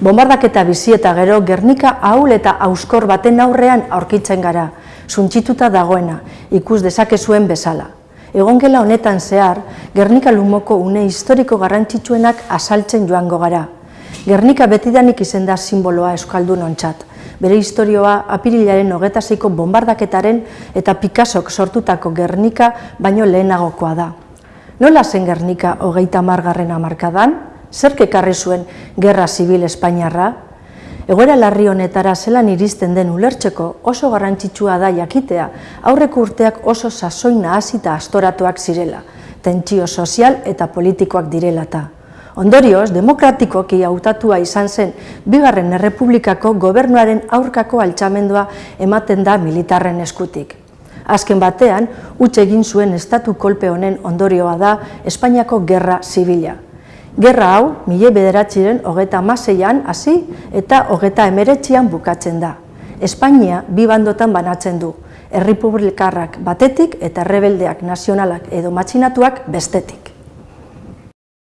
Bombardaketa bizi eta gero Gernika ahul eta auskor baten aurrean aurkitzen gara, suntzituta dagoena, ikus dezake zuen bezala. Egongela honetan zehar, Gernika lumoko une historiko garrantzitsuenak asaltzen joango gara. Gernika betidanik izen da simboloa euskaldun ontzat. Bere historioa apirilaren hogeta zeiko bombardaketaren eta Picassok sortutako Gernika baino lehenagokoa da. Nola zen Gernika hogeita margarren amarkadan? Zerk ekarri zuen Gerra Zibil Espainiarra? Egoera larri honetara zelan iristen den ulertzeko oso garrantzitsua da jakitea aurreko urteak oso sasoina hasita astoratuak zirela, tentsio sozial eta politikoak direlata. Ondorioz, demokratikoki hautatua izan zen Bigarren Errepublikako gobernuaren aurkako altxamendua ematen da militarren eskutik. Azken batean, utxe egin zuen estatu kolpe honen ondorioa da Espainiako Gerra Zibila. Gerra hau, mile bederatxiren hogeta maseian hasi eta hogeta emeretxian bukatzen da. Espainia bi bandotan banatzen du, errepublikarrak batetik eta errebeldeak nazionalak edo matxinatuak bestetik.